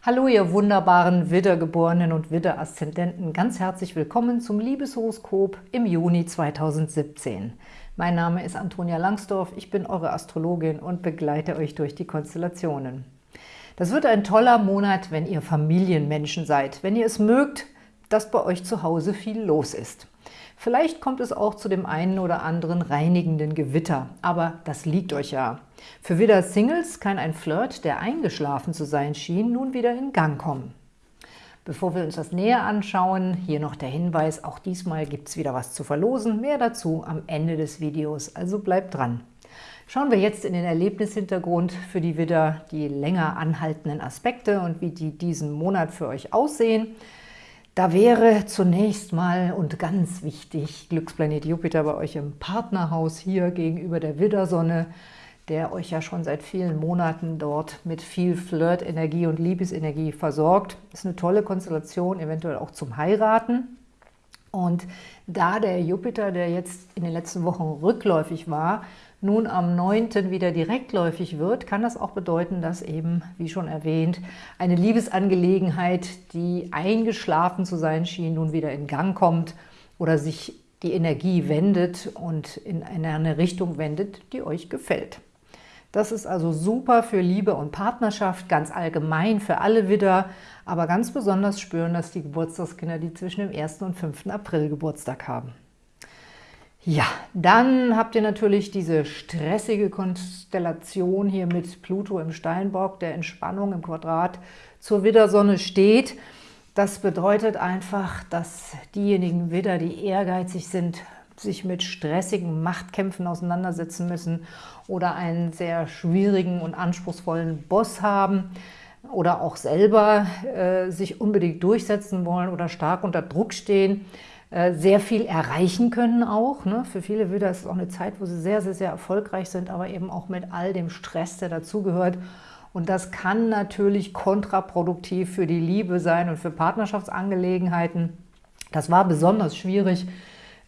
Hallo, ihr wunderbaren Widdergeborenen und Widder-Aszendenten. Ganz herzlich willkommen zum Liebeshoroskop im Juni 2017. Mein Name ist Antonia Langsdorf, ich bin eure Astrologin und begleite euch durch die Konstellationen. Das wird ein toller Monat, wenn ihr Familienmenschen seid, wenn ihr es mögt, dass bei euch zu Hause viel los ist. Vielleicht kommt es auch zu dem einen oder anderen reinigenden Gewitter, aber das liegt euch ja. Für Widder Singles kann ein Flirt, der eingeschlafen zu sein schien, nun wieder in Gang kommen. Bevor wir uns das näher anschauen, hier noch der Hinweis, auch diesmal gibt es wieder was zu verlosen. Mehr dazu am Ende des Videos, also bleibt dran. Schauen wir jetzt in den Erlebnishintergrund für die Widder, die länger anhaltenden Aspekte und wie die diesen Monat für euch aussehen. Da wäre zunächst mal und ganz wichtig Glücksplanet Jupiter bei euch im Partnerhaus hier gegenüber der Widdersonne, der euch ja schon seit vielen Monaten dort mit viel Flirt-Energie und Liebesenergie versorgt. Ist eine tolle Konstellation, eventuell auch zum Heiraten. Und da der Jupiter, der jetzt in den letzten Wochen rückläufig war, nun am 9. wieder direktläufig wird, kann das auch bedeuten, dass eben, wie schon erwähnt, eine Liebesangelegenheit, die eingeschlafen zu sein schien, nun wieder in Gang kommt oder sich die Energie wendet und in eine Richtung wendet, die euch gefällt. Das ist also super für Liebe und Partnerschaft, ganz allgemein für alle Widder, aber ganz besonders spüren das die Geburtstagskinder, die zwischen dem 1. und 5. April Geburtstag haben. Ja, dann habt ihr natürlich diese stressige Konstellation hier mit Pluto im Steinbock, der Entspannung im Quadrat zur Widdersonne steht. Das bedeutet einfach, dass diejenigen Widder, die ehrgeizig sind, sich mit stressigen Machtkämpfen auseinandersetzen müssen oder einen sehr schwierigen und anspruchsvollen Boss haben oder auch selber äh, sich unbedingt durchsetzen wollen oder stark unter Druck stehen, sehr viel erreichen können auch. Ne? Für viele Widder ist es auch eine Zeit, wo sie sehr, sehr, sehr erfolgreich sind, aber eben auch mit all dem Stress, der dazugehört. Und das kann natürlich kontraproduktiv für die Liebe sein und für Partnerschaftsangelegenheiten. Das war besonders schwierig,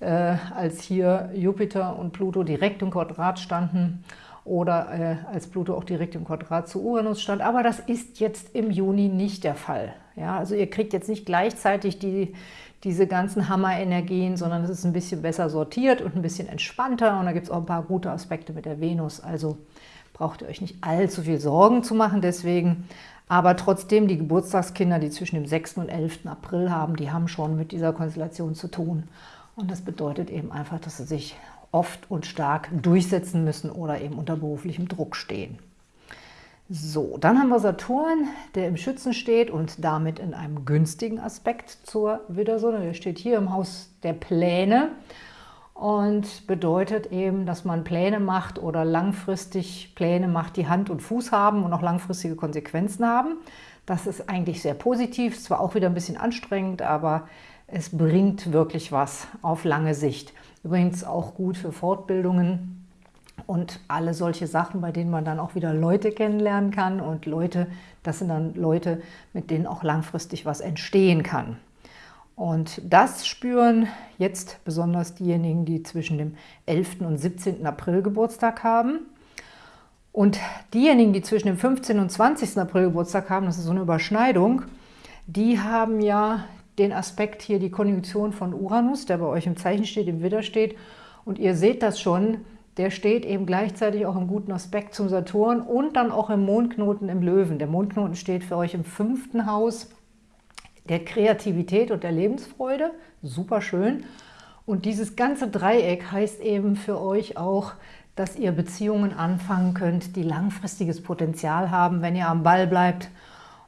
äh, als hier Jupiter und Pluto direkt im Quadrat standen oder äh, als Pluto auch direkt im Quadrat zu Uranus stand. Aber das ist jetzt im Juni nicht der Fall. Ja, also ihr kriegt jetzt nicht gleichzeitig die, diese ganzen Hammerenergien, sondern es ist ein bisschen besser sortiert und ein bisschen entspannter. Und da gibt es auch ein paar gute Aspekte mit der Venus. Also braucht ihr euch nicht allzu viel Sorgen zu machen deswegen. Aber trotzdem, die Geburtstagskinder, die zwischen dem 6. und 11. April haben, die haben schon mit dieser Konstellation zu tun. Und das bedeutet eben einfach, dass sie sich oft und stark durchsetzen müssen oder eben unter beruflichem Druck stehen. So, dann haben wir Saturn, der im Schützen steht und damit in einem günstigen Aspekt zur Widdersonne. Der steht hier im Haus der Pläne und bedeutet eben, dass man Pläne macht oder langfristig Pläne macht, die Hand und Fuß haben und auch langfristige Konsequenzen haben. Das ist eigentlich sehr positiv, zwar auch wieder ein bisschen anstrengend, aber es bringt wirklich was auf lange Sicht. Übrigens auch gut für Fortbildungen, und alle solche Sachen, bei denen man dann auch wieder Leute kennenlernen kann und Leute, das sind dann Leute, mit denen auch langfristig was entstehen kann. Und das spüren jetzt besonders diejenigen, die zwischen dem 11. und 17. April Geburtstag haben. Und diejenigen, die zwischen dem 15. und 20. April Geburtstag haben, das ist so eine Überschneidung, die haben ja den Aspekt hier, die Konjunktion von Uranus, der bei euch im Zeichen steht, im Widder steht. Und ihr seht das schon, der steht eben gleichzeitig auch im guten Aspekt zum Saturn und dann auch im Mondknoten im Löwen. Der Mondknoten steht für euch im fünften Haus der Kreativität und der Lebensfreude. Super schön. Und dieses ganze Dreieck heißt eben für euch auch, dass ihr Beziehungen anfangen könnt, die langfristiges Potenzial haben, wenn ihr am Ball bleibt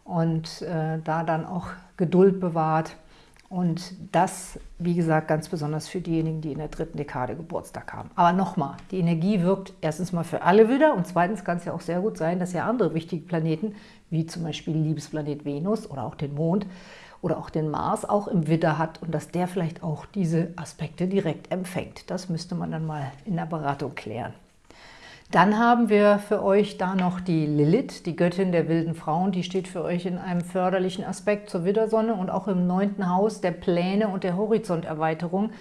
und äh, da dann auch Geduld bewahrt. Und das, wie gesagt, ganz besonders für diejenigen, die in der dritten Dekade Geburtstag haben. Aber nochmal, die Energie wirkt erstens mal für alle wieder und zweitens kann es ja auch sehr gut sein, dass ihr andere wichtige Planeten, wie zum Beispiel Liebesplanet Venus oder auch den Mond oder auch den Mars, auch im Widder hat und dass der vielleicht auch diese Aspekte direkt empfängt. Das müsste man dann mal in der Beratung klären. Dann haben wir für euch da noch die Lilith, die Göttin der wilden Frauen. Die steht für euch in einem förderlichen Aspekt zur Widdersonne und auch im neunten Haus der Pläne und der Horizonterweiterung.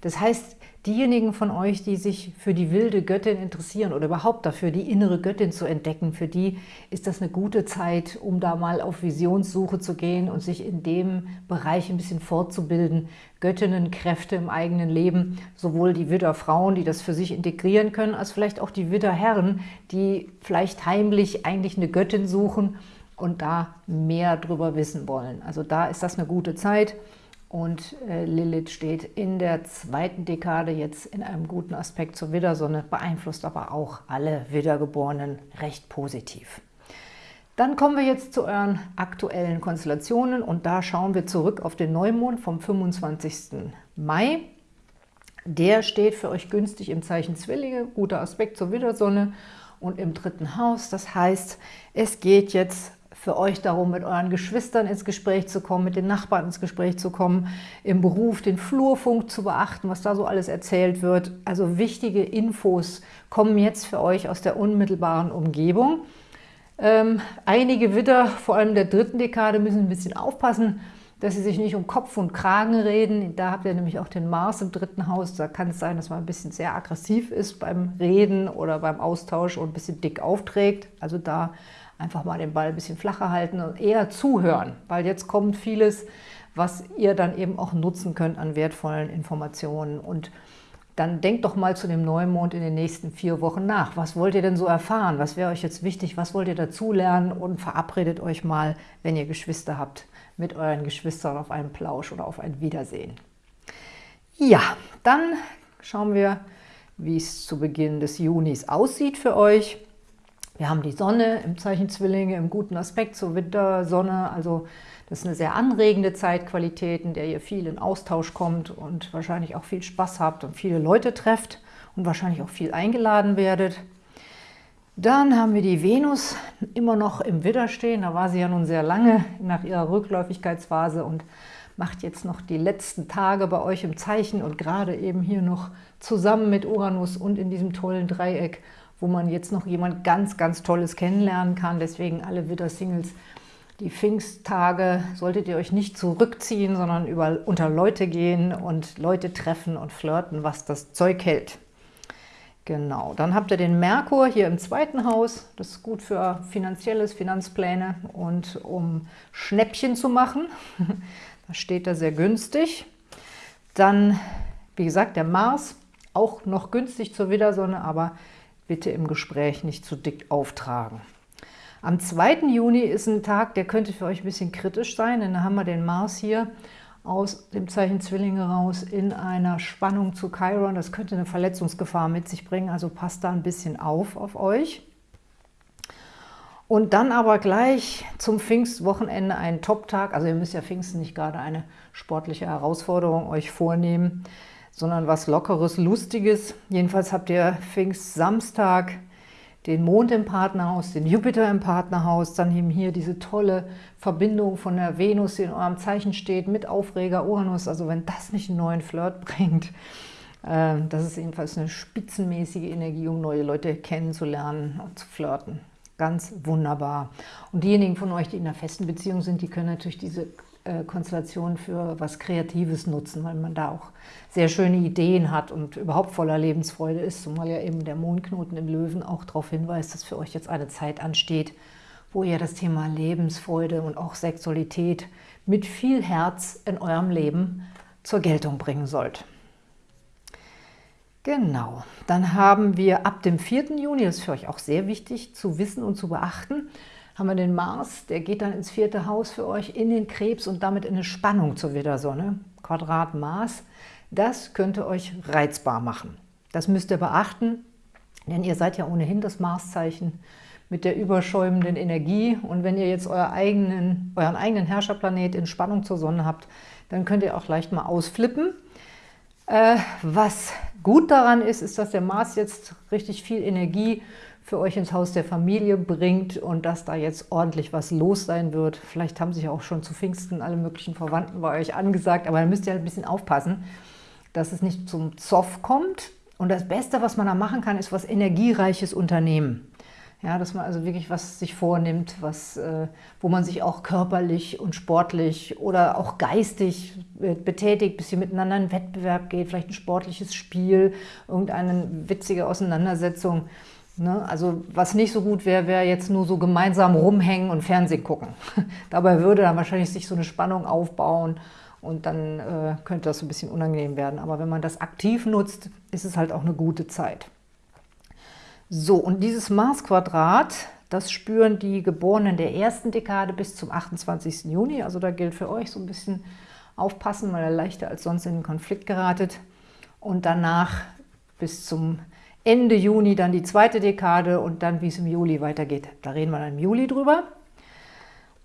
Das heißt, Diejenigen von euch, die sich für die wilde Göttin interessieren oder überhaupt dafür, die innere Göttin zu entdecken, für die ist das eine gute Zeit, um da mal auf Visionssuche zu gehen und sich in dem Bereich ein bisschen fortzubilden. Göttinnenkräfte im eigenen Leben, sowohl die Widderfrauen, die das für sich integrieren können, als vielleicht auch die Widderherren, die vielleicht heimlich eigentlich eine Göttin suchen und da mehr drüber wissen wollen. Also da ist das eine gute Zeit. Und äh, Lilith steht in der zweiten Dekade jetzt in einem guten Aspekt zur Widdersonne, beeinflusst aber auch alle Widdergeborenen recht positiv. Dann kommen wir jetzt zu euren aktuellen Konstellationen und da schauen wir zurück auf den Neumond vom 25. Mai. Der steht für euch günstig im Zeichen Zwillinge, guter Aspekt zur Widdersonne und im dritten Haus. Das heißt, es geht jetzt für euch darum, mit euren Geschwistern ins Gespräch zu kommen, mit den Nachbarn ins Gespräch zu kommen, im Beruf den Flurfunk zu beachten, was da so alles erzählt wird. Also wichtige Infos kommen jetzt für euch aus der unmittelbaren Umgebung. Ähm, einige Widder, vor allem der dritten Dekade, müssen ein bisschen aufpassen, dass sie sich nicht um Kopf und Kragen reden. Da habt ihr nämlich auch den Mars im dritten Haus. Da kann es sein, dass man ein bisschen sehr aggressiv ist beim Reden oder beim Austausch und ein bisschen dick aufträgt. Also da einfach mal den Ball ein bisschen flacher halten und eher zuhören, weil jetzt kommt vieles, was ihr dann eben auch nutzen könnt an wertvollen Informationen. Und dann denkt doch mal zu dem Neumond in den nächsten vier Wochen nach. Was wollt ihr denn so erfahren? Was wäre euch jetzt wichtig? Was wollt ihr dazulernen? Und verabredet euch mal, wenn ihr Geschwister habt, mit euren Geschwistern auf einen Plausch oder auf ein Wiedersehen. Ja, dann schauen wir, wie es zu Beginn des Junis aussieht für euch. Wir haben die Sonne im Zeichen Zwillinge im guten Aspekt zur Wintersonne, also das ist eine sehr anregende Zeitqualität, in der ihr viel in Austausch kommt und wahrscheinlich auch viel Spaß habt und viele Leute trefft und wahrscheinlich auch viel eingeladen werdet. Dann haben wir die Venus immer noch im Widder stehen, da war sie ja nun sehr lange nach ihrer Rückläufigkeitsphase und macht jetzt noch die letzten Tage bei euch im Zeichen und gerade eben hier noch zusammen mit Uranus und in diesem tollen Dreieck wo man jetzt noch jemand ganz, ganz Tolles kennenlernen kann. Deswegen alle Widder-Singles, die Pfingsttage solltet ihr euch nicht zurückziehen, sondern über, unter Leute gehen und Leute treffen und flirten, was das Zeug hält. Genau, dann habt ihr den Merkur hier im zweiten Haus. Das ist gut für finanzielles, Finanzpläne und um Schnäppchen zu machen. da steht er sehr günstig. Dann, wie gesagt, der Mars, auch noch günstig zur Widdersonne, aber bitte im Gespräch nicht zu dick auftragen. Am 2. Juni ist ein Tag, der könnte für euch ein bisschen kritisch sein, denn da haben wir den Mars hier aus dem Zeichen Zwillinge raus in einer Spannung zu Chiron. Das könnte eine Verletzungsgefahr mit sich bringen, also passt da ein bisschen auf auf euch. Und dann aber gleich zum Pfingstwochenende ein Top-Tag. Also ihr müsst ja Pfingsten nicht gerade eine sportliche Herausforderung euch vornehmen sondern was Lockeres, Lustiges. Jedenfalls habt ihr Pfingst-Samstag den Mond im Partnerhaus, den Jupiter im Partnerhaus, dann eben hier diese tolle Verbindung von der Venus, die in eurem Zeichen steht, mit Aufreger Uranus. Also wenn das nicht einen neuen Flirt bringt, äh, das ist jedenfalls eine spitzenmäßige Energie, um neue Leute kennenzulernen und zu flirten. Ganz wunderbar. Und diejenigen von euch, die in einer festen Beziehung sind, die können natürlich diese Konstellation für was Kreatives nutzen, weil man da auch sehr schöne Ideen hat und überhaupt voller Lebensfreude ist, zumal ja eben der Mondknoten im Löwen auch darauf hinweist, dass für euch jetzt eine Zeit ansteht, wo ihr das Thema Lebensfreude und auch Sexualität mit viel Herz in eurem Leben zur Geltung bringen sollt. Genau, dann haben wir ab dem 4. Juni, das ist für euch auch sehr wichtig zu wissen und zu beachten, haben wir den Mars, der geht dann ins vierte Haus für euch, in den Krebs und damit in eine Spannung zur Widdersonne. Quadrat Mars, das könnte euch reizbar machen. Das müsst ihr beachten, denn ihr seid ja ohnehin das Marszeichen mit der überschäumenden Energie. Und wenn ihr jetzt euer eigenen, euren eigenen Herrscherplanet in Spannung zur Sonne habt, dann könnt ihr auch leicht mal ausflippen. Äh, was gut daran ist, ist, dass der Mars jetzt richtig viel Energie für euch ins Haus der Familie bringt und dass da jetzt ordentlich was los sein wird. Vielleicht haben sich auch schon zu Pfingsten alle möglichen Verwandten bei euch angesagt, aber da müsst ihr halt ein bisschen aufpassen, dass es nicht zum Zoff kommt. Und das Beste, was man da machen kann, ist was Energiereiches unternehmen. Ja, dass man also wirklich was sich vornimmt, was, äh, wo man sich auch körperlich und sportlich oder auch geistig betätigt, bis ihr miteinander in Wettbewerb geht, vielleicht ein sportliches Spiel, irgendeine witzige Auseinandersetzung. Ne? Also was nicht so gut wäre, wäre jetzt nur so gemeinsam rumhängen und Fernsehen gucken. Dabei würde dann wahrscheinlich sich so eine Spannung aufbauen und dann äh, könnte das so ein bisschen unangenehm werden. Aber wenn man das aktiv nutzt, ist es halt auch eine gute Zeit. So, und dieses Mars-Quadrat, das spüren die Geborenen der ersten Dekade bis zum 28. Juni. Also da gilt für euch so ein bisschen aufpassen, weil er leichter als sonst in den Konflikt geratet. Und danach bis zum Ende Juni dann die zweite Dekade und dann, wie es im Juli weitergeht. Da reden wir dann im Juli drüber.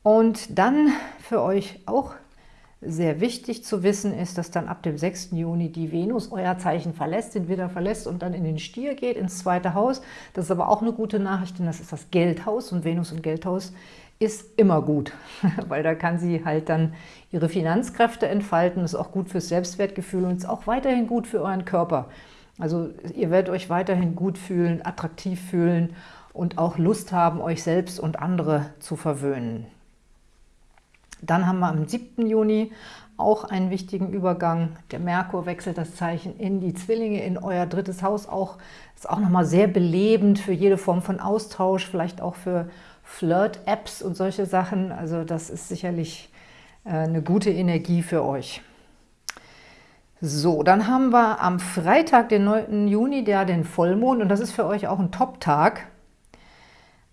Und dann für euch auch sehr wichtig zu wissen ist, dass dann ab dem 6. Juni die Venus euer Zeichen verlässt, den Widder verlässt und dann in den Stier geht, ins zweite Haus. Das ist aber auch eine gute Nachricht, denn das ist das Geldhaus und Venus und Geldhaus ist immer gut, weil da kann sie halt dann ihre Finanzkräfte entfalten, ist auch gut fürs Selbstwertgefühl und ist auch weiterhin gut für euren Körper. Also ihr werdet euch weiterhin gut fühlen, attraktiv fühlen und auch Lust haben, euch selbst und andere zu verwöhnen. Dann haben wir am 7. Juni auch einen wichtigen Übergang. Der Merkur wechselt das Zeichen in die Zwillinge, in euer drittes Haus. Auch ist auch nochmal sehr belebend für jede Form von Austausch, vielleicht auch für Flirt-Apps und solche Sachen. Also das ist sicherlich äh, eine gute Energie für euch. So, dann haben wir am Freitag, den 9. Juni, der den Vollmond und das ist für euch auch ein Top-Tag.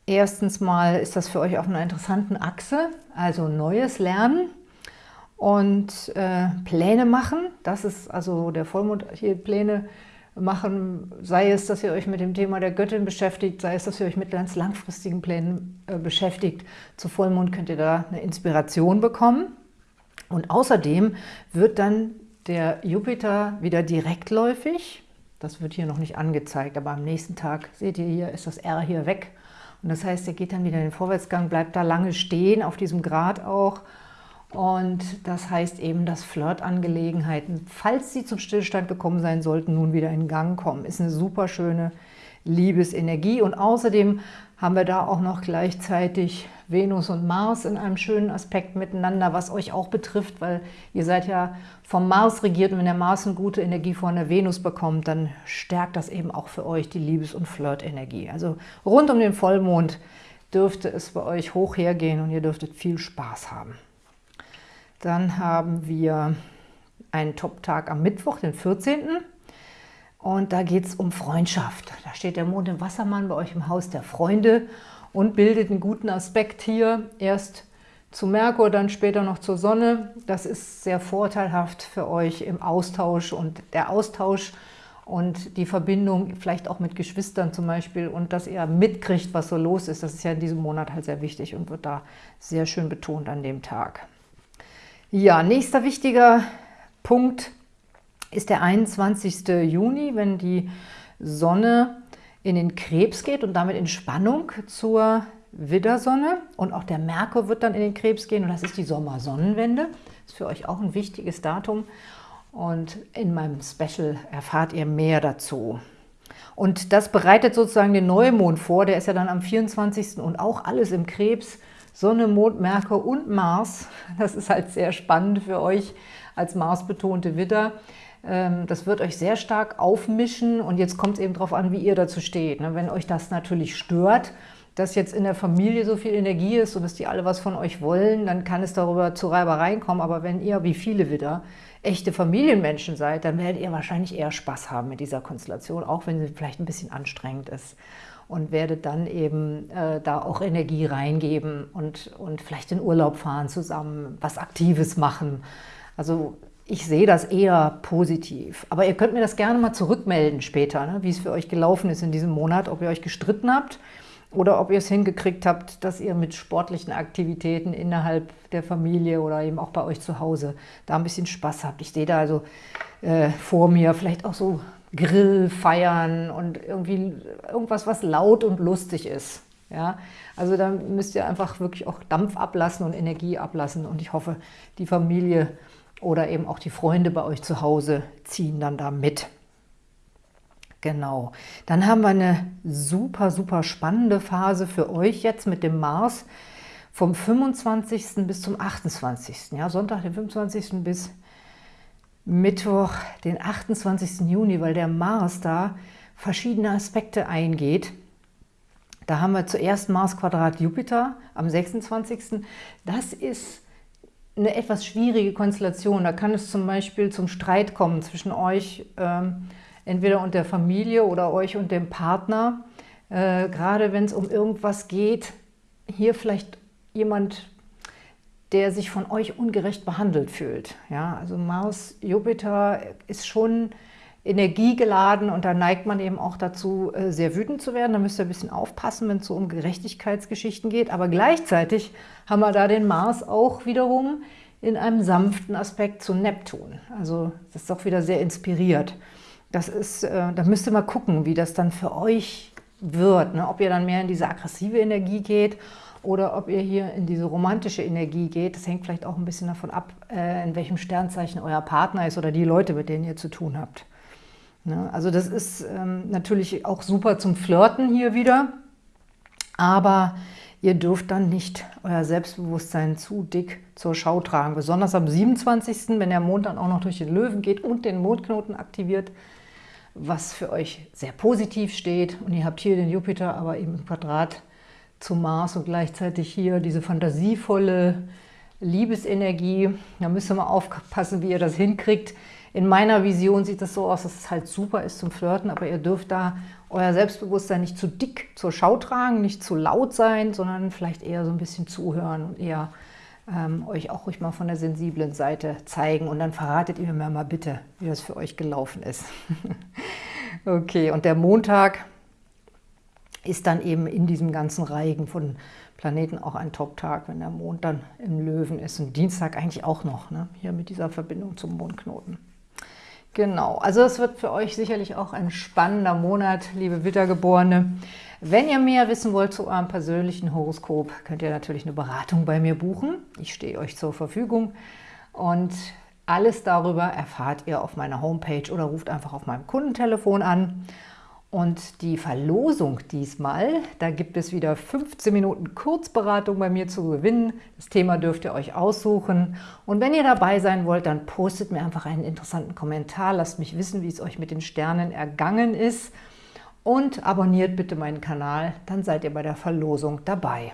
Erstens mal ist das für euch auf einer interessanten Achse, also Neues lernen und äh, Pläne machen. Das ist also der Vollmond hier Pläne machen, sei es, dass ihr euch mit dem Thema der Göttin beschäftigt, sei es, dass ihr euch mit ganz langfristigen Plänen äh, beschäftigt. Zu Vollmond könnt ihr da eine Inspiration bekommen. Und außerdem wird dann der Jupiter wieder direktläufig. Das wird hier noch nicht angezeigt, aber am nächsten Tag, seht ihr hier, ist das R hier weg und das heißt, er geht dann wieder in den Vorwärtsgang, bleibt da lange stehen, auf diesem Grad auch. Und das heißt eben, dass Flirtangelegenheiten, falls sie zum Stillstand gekommen sein sollten, nun wieder in Gang kommen. Ist eine super schöne Liebesenergie. Und außerdem haben wir da auch noch gleichzeitig Venus und Mars in einem schönen Aspekt miteinander, was euch auch betrifft, weil ihr seid ja vom Mars regiert und wenn der Mars eine gute Energie von der Venus bekommt, dann stärkt das eben auch für euch die Liebes- und Flirtenergie. Also rund um den Vollmond dürfte es bei euch hoch hergehen und ihr dürftet viel Spaß haben. Dann haben wir einen Top-Tag am Mittwoch, den 14. Und da geht es um Freundschaft. Da steht der Mond im Wassermann bei euch im Haus der Freunde und bildet einen guten Aspekt hier. Erst zu Merkur, dann später noch zur Sonne. Das ist sehr vorteilhaft für euch im Austausch und der Austausch und die Verbindung vielleicht auch mit Geschwistern zum Beispiel und dass ihr mitkriegt, was so los ist. Das ist ja in diesem Monat halt sehr wichtig und wird da sehr schön betont an dem Tag. Ja, nächster wichtiger Punkt ist der 21. Juni, wenn die Sonne in den Krebs geht und damit in Spannung zur Widdersonne. Und auch der Merkur wird dann in den Krebs gehen und das ist die Sommersonnenwende. Das ist für euch auch ein wichtiges Datum. Und in meinem Special erfahrt ihr mehr dazu. Und das bereitet sozusagen den Neumond vor, der ist ja dann am 24. und auch alles im Krebs. Sonne, Mond, Merkur und Mars. Das ist halt sehr spannend für euch als Mars-betonte Widder. Ähm, das wird euch sehr stark aufmischen und jetzt kommt es eben darauf an, wie ihr dazu steht. Ne? Wenn euch das natürlich stört, dass jetzt in der Familie so viel Energie ist und dass die alle was von euch wollen, dann kann es darüber zu Reibereien kommen. Aber wenn ihr, wie viele wieder, echte Familienmenschen seid, dann werdet ihr wahrscheinlich eher Spaß haben mit dieser Konstellation, auch wenn sie vielleicht ein bisschen anstrengend ist. Und werdet dann eben äh, da auch Energie reingeben und, und vielleicht in Urlaub fahren zusammen, was Aktives machen. Also ich sehe das eher positiv. Aber ihr könnt mir das gerne mal zurückmelden später, ne, wie es für euch gelaufen ist in diesem Monat, ob ihr euch gestritten habt oder ob ihr es hingekriegt habt, dass ihr mit sportlichen Aktivitäten innerhalb der Familie oder eben auch bei euch zu Hause da ein bisschen Spaß habt. Ich sehe da also äh, vor mir vielleicht auch so Grill feiern und irgendwie irgendwas, was laut und lustig ist. Ja, also da müsst ihr einfach wirklich auch Dampf ablassen und Energie ablassen und ich hoffe, die Familie oder eben auch die Freunde bei euch zu Hause ziehen dann da mit. Genau. Dann haben wir eine super, super spannende Phase für euch jetzt mit dem Mars vom 25. bis zum 28. Ja, Sonntag, den 25. bis Mittwoch, den 28. Juni, weil der Mars da verschiedene Aspekte eingeht. Da haben wir zuerst Mars Quadrat Jupiter am 26. Das ist eine etwas schwierige Konstellation. Da kann es zum Beispiel zum Streit kommen zwischen euch, ähm, entweder und der Familie oder euch und dem Partner. Äh, gerade wenn es um irgendwas geht, hier vielleicht jemand, der sich von euch ungerecht behandelt fühlt. Ja, also Mars, Jupiter ist schon energiegeladen und da neigt man eben auch dazu, äh, sehr wütend zu werden. Da müsst ihr ein bisschen aufpassen, wenn es so um Gerechtigkeitsgeschichten geht. Aber gleichzeitig haben wir da den Mars auch wiederum in einem sanften Aspekt zu Neptun. Also das ist doch wieder sehr inspiriert. Das ist, äh, da müsst ihr mal gucken, wie das dann für euch wird. Ne? Ob ihr dann mehr in diese aggressive Energie geht oder ob ihr hier in diese romantische Energie geht. Das hängt vielleicht auch ein bisschen davon ab, äh, in welchem Sternzeichen euer Partner ist oder die Leute, mit denen ihr zu tun habt. Ne? Also das ist ähm, natürlich auch super zum Flirten hier wieder, aber ihr dürft dann nicht euer Selbstbewusstsein zu dick zur Schau tragen. Besonders am 27., wenn der Mond dann auch noch durch den Löwen geht und den Mondknoten aktiviert, was für euch sehr positiv steht. Und ihr habt hier den Jupiter, aber eben im Quadrat zum Mars und gleichzeitig hier diese fantasievolle Liebesenergie. Da müsst ihr mal aufpassen, wie ihr das hinkriegt. In meiner Vision sieht das so aus, dass es halt super ist zum Flirten, aber ihr dürft da euer Selbstbewusstsein nicht zu dick zur Schau tragen, nicht zu laut sein, sondern vielleicht eher so ein bisschen zuhören und eher ähm, euch auch ruhig mal von der sensiblen Seite zeigen. Und dann verratet ihr mir mal bitte, wie das für euch gelaufen ist. okay, und der Montag ist dann eben in diesem ganzen Reigen von Planeten auch ein Top-Tag, wenn der Mond dann im Löwen ist. Und Dienstag eigentlich auch noch, ne? hier mit dieser Verbindung zum Mondknoten. Genau, also es wird für euch sicherlich auch ein spannender Monat, liebe Wittergeborene. Wenn ihr mehr wissen wollt zu eurem persönlichen Horoskop, könnt ihr natürlich eine Beratung bei mir buchen. Ich stehe euch zur Verfügung und alles darüber erfahrt ihr auf meiner Homepage oder ruft einfach auf meinem Kundentelefon an. Und die Verlosung diesmal, da gibt es wieder 15 Minuten Kurzberatung bei mir zu gewinnen. Das Thema dürft ihr euch aussuchen. Und wenn ihr dabei sein wollt, dann postet mir einfach einen interessanten Kommentar. Lasst mich wissen, wie es euch mit den Sternen ergangen ist. Und abonniert bitte meinen Kanal, dann seid ihr bei der Verlosung dabei.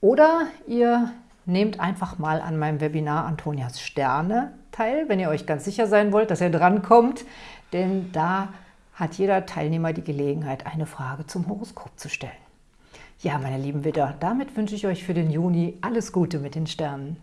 Oder ihr nehmt einfach mal an meinem Webinar Antonias Sterne teil, wenn ihr euch ganz sicher sein wollt, dass ihr drankommt. Denn da hat jeder Teilnehmer die Gelegenheit, eine Frage zum Horoskop zu stellen. Ja, meine lieben Widder, damit wünsche ich euch für den Juni alles Gute mit den Sternen.